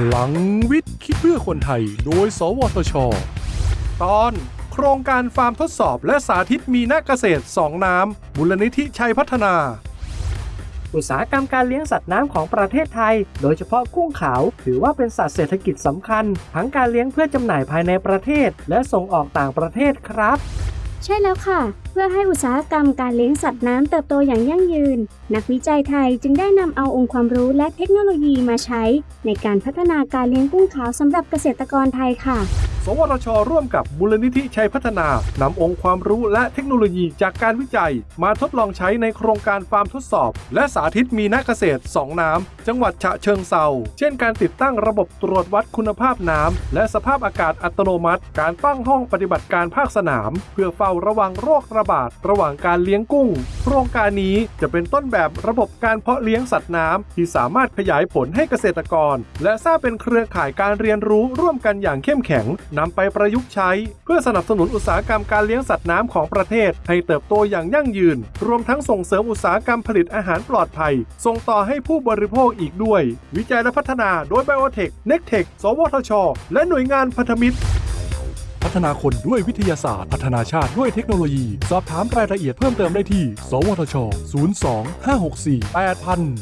พลังวิทย์คิดเพื่อคนไทย โดย สวทช ตอนโครงการฟาร์มทดสอบและสาธิตมีนาเกษตร2น้ำมูลนิธิชัยพัฒนา อุตสาหกรรมการเลี้ยงสัตว์น้ำของประเทศไทย โดยเฉพาะกุ้งขาว ถือว่าเป็นสัตว์เศรษฐกิจสำคัญ ทั้งการเลี้ยงเพื่อจำหน่ายภายในประเทศ และส่งออกต่างประเทศครับ ใช่แล้วค่ะ เพื่อให้อุตสาหกรรมการเลี้ยงสัตว์น้ำเติบโตอย่างยั่งยืน นักวิจัยไทยจึงได้นำเอาองค์ความรู้และเทคโนโลยีมาใช้ ในการพัฒนาการเลี้ยงกุ้งขาวสำหรับเกษตรกรไทยค่ะ สวทช ร่วมกับมูลนิธิชัยพัฒนานำองค์ความรู้และเทคโนโลยีจากการวิจัย มาทดลองใช้ในโครงการฟาร์มทดสอบ และสาธิตมีนาเกษตร2น้ำ จังหวัดฉะเชิงเซาเช่นการติดตั้งระบบตรวจวัดคุณภาพน้ำ และสภาพอากาศอัตโนมัติ การตั้งห้องปฏิบัติการภาคสนาม เพื่อเฝ้าระวังโรคระบาดระหว่างการเลี้ยงกุ้ง โครงการนี้จะเป็นต้นแบบระบบการเพาะเลี้ยงสัตว์น้ำที่สามารถขยายผลให้เกษตรกร และสร้างเป็นเครือข่ายการเรียนรู้ร่วมกันอย่างเข้มแข็งนำไปประยุกต์ใช้ เพื่อสนับสนุนอุตสาหกรรมการเลี้ยงสัตว์น้ำของประเทศ ให้เติบโตอย่างยั่งยืน รวมทั้งส่งเสริมอุตสาหกรรมผลิตอาหารปลอดภัย ส่งต่อให้ผู้บริโภคอีกด้วย วิจัยและพัฒนาโดยไบโอเทคเน็กเทคสวทช และหน่วยงานพันธมิตรพัฒนาคนด้วยวิทยาศาสตร์ พัฒนาชาติด้วยเทคโนโลยี สอบถามรายละเอียดเพิ่มเติมได้ที่ สวทช 02 564 8000